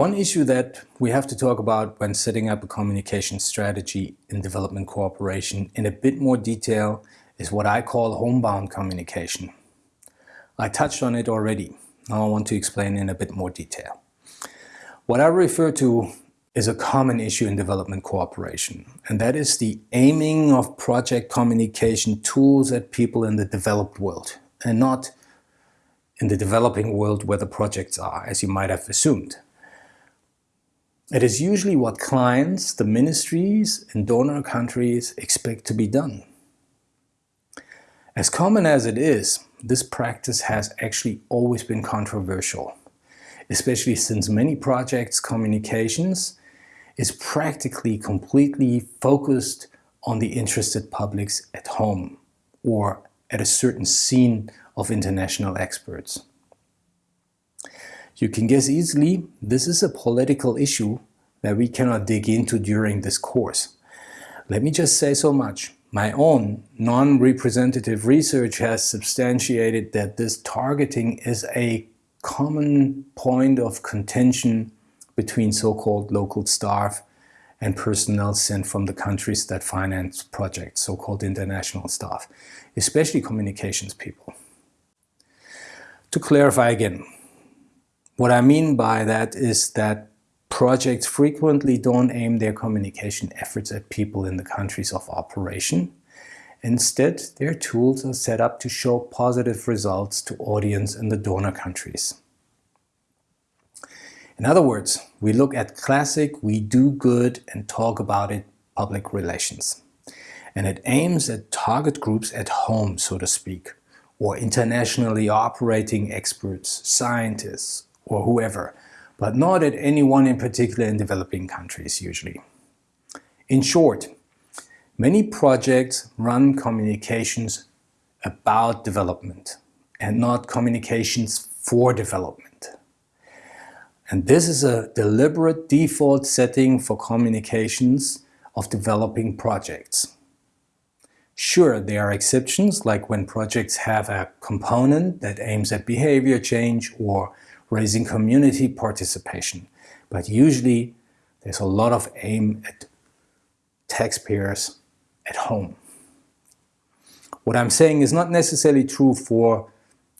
one issue that we have to talk about when setting up a communication strategy in development cooperation in a bit more detail is what I call homebound communication. I touched on it already. Now I want to explain in a bit more detail. What I refer to is a common issue in development cooperation, and that is the aiming of project communication tools at people in the developed world, and not in the developing world where the projects are, as you might have assumed. It is usually what clients, the ministries and donor countries expect to be done. As common as it is, this practice has actually always been controversial, especially since many projects communications is practically completely focused on the interested publics at home or at a certain scene of international experts. You can guess easily this is a political issue that we cannot dig into during this course. Let me just say so much. My own non-representative research has substantiated that this targeting is a common point of contention between so-called local staff and personnel sent from the countries that finance projects, so-called international staff, especially communications people. To clarify again, what I mean by that is that projects frequently don't aim their communication efforts at people in the countries of operation. Instead, their tools are set up to show positive results to audience in the donor countries. In other words, we look at classic we do good and talk about it public relations. And it aims at target groups at home, so to speak, or internationally operating experts, scientists, or whoever, but not at anyone in particular in developing countries usually. In short, many projects run communications about development and not communications for development. And this is a deliberate default setting for communications of developing projects. Sure, there are exceptions, like when projects have a component that aims at behavior change or raising community participation. But usually there's a lot of aim at taxpayers at home. What I'm saying is not necessarily true for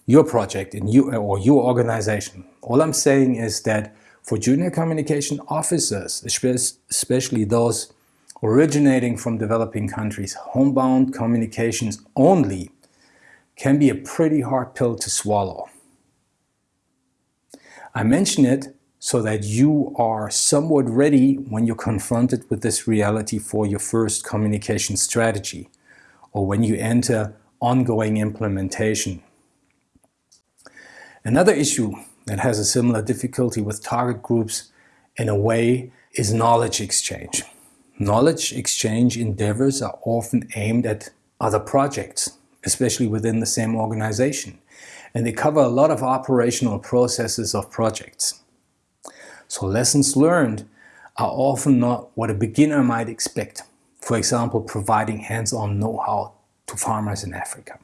your project in you or your organization. All I'm saying is that for junior communication officers, especially those originating from developing countries, homebound communications only can be a pretty hard pill to swallow. I mention it so that you are somewhat ready when you're confronted with this reality for your first communication strategy or when you enter ongoing implementation. Another issue that has a similar difficulty with target groups in a way is knowledge exchange. Knowledge exchange endeavors are often aimed at other projects, especially within the same organization, and they cover a lot of operational processes of projects. So lessons learned are often not what a beginner might expect. For example, providing hands-on know-how to farmers in Africa.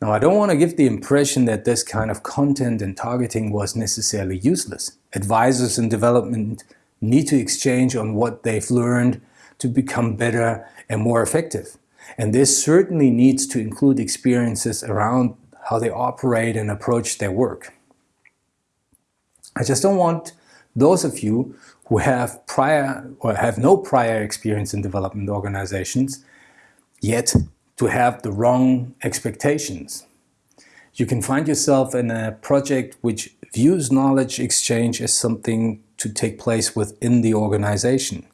Now, I don't want to give the impression that this kind of content and targeting was necessarily useless. Advisors in development need to exchange on what they've learned to become better and more effective. And this certainly needs to include experiences around how they operate and approach their work. I just don't want those of you who have prior or have no prior experience in development organizations yet to have the wrong expectations. You can find yourself in a project which views knowledge exchange as something to take place within the organization.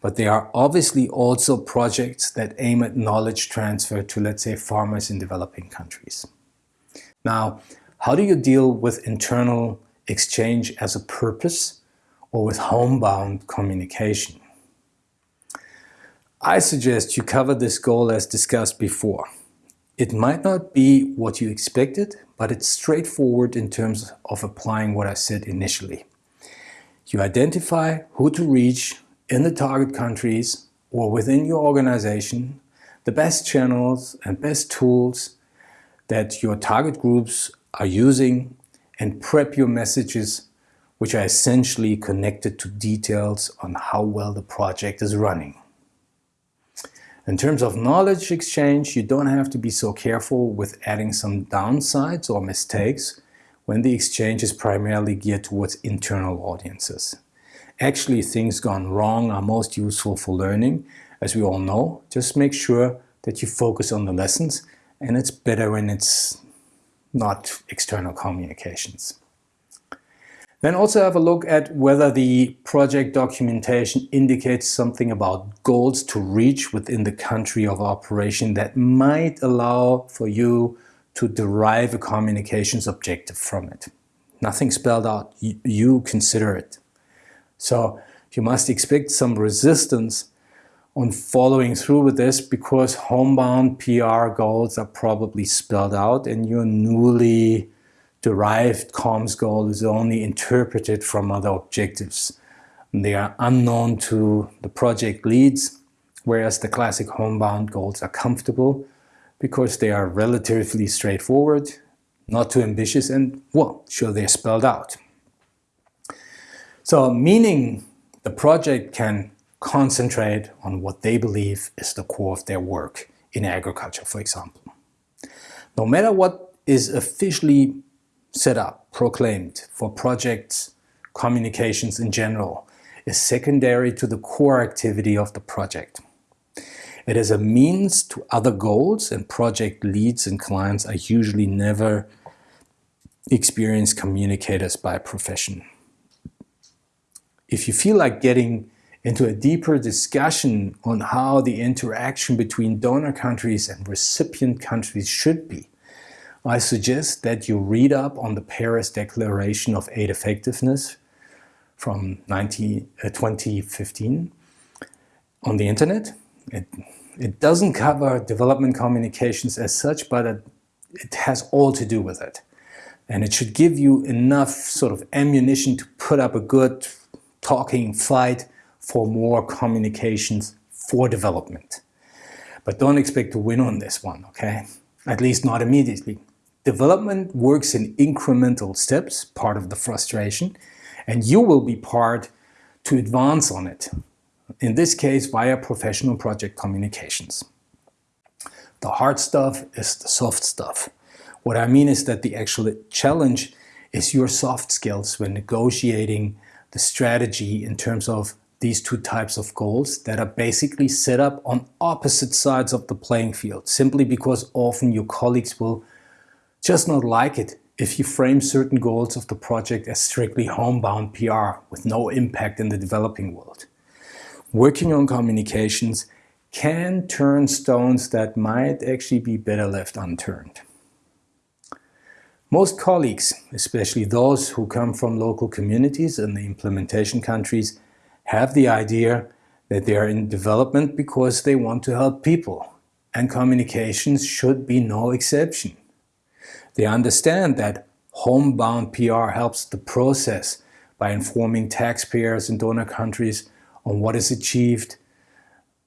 But there are obviously also projects that aim at knowledge transfer to, let's say, farmers in developing countries. Now, how do you deal with internal exchange as a purpose or with homebound communication? I suggest you cover this goal as discussed before. It might not be what you expected, but it's straightforward in terms of applying what I said initially. You identify who to reach in the target countries or within your organization, the best channels and best tools that your target groups are using and prep your messages which are essentially connected to details on how well the project is running. In terms of knowledge exchange, you don't have to be so careful with adding some downsides or mistakes when the exchange is primarily geared towards internal audiences. Actually, things gone wrong are most useful for learning, as we all know. Just make sure that you focus on the lessons, and it's better when it's not external communications. Then also have a look at whether the project documentation indicates something about goals to reach within the country of operation that might allow for you to derive a communications objective from it. Nothing spelled out, you, consider it. So you must expect some resistance on following through with this because homebound PR goals are probably spelled out and your newly derived comms goal is only interpreted from other objectives. They are unknown to the project leads, whereas the classic homebound goals are comfortable because they are relatively straightforward, not too ambitious, and, well, sure, they're spelled out. So, meaning the project can concentrate on what they believe is the core of their work in agriculture, for example. No matter what is officially set up, proclaimed for projects, communications in general, is secondary to the core activity of the project. It is a means to other goals and project leads and clients are usually never experienced communicators by profession. If you feel like getting into a deeper discussion on how the interaction between donor countries and recipient countries should be, I suggest that you read up on the Paris Declaration of Aid Effectiveness from 19, uh, 2015 on the internet. It, it doesn't cover development communications as such, but it, it has all to do with it. And it should give you enough sort of ammunition to put up a good talking fight for more communications for development. But don't expect to win on this one, okay? At least not immediately. Development works in incremental steps, part of the frustration, and you will be part to advance on it. In this case, via professional project communications. The hard stuff is the soft stuff. What I mean is that the actual challenge is your soft skills when negotiating the strategy in terms of these two types of goals that are basically set up on opposite sides of the playing field, simply because often your colleagues will just not like it if you frame certain goals of the project as strictly homebound PR with no impact in the developing world. Working on communications can turn stones that might actually be better left unturned. Most colleagues, especially those who come from local communities in the implementation countries, have the idea that they are in development because they want to help people, and communications should be no exception. They understand that homebound PR helps the process by informing taxpayers in donor countries on what is achieved.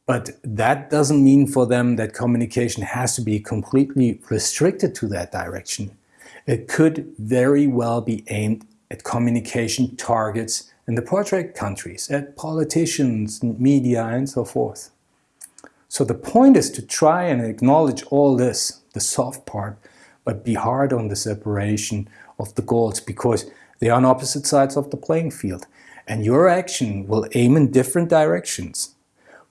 But that doesn't mean for them that communication has to be completely restricted to that direction. It could very well be aimed at communication targets in the project countries, at politicians, media, and so forth. So the point is to try and acknowledge all this, the soft part, but be hard on the separation of the goals because they are on opposite sides of the playing field. And your action will aim in different directions.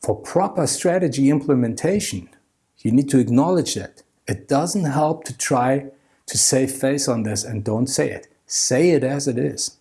For proper strategy implementation, you need to acknowledge that. It doesn't help to try to save face on this and don't say it. Say it as it is.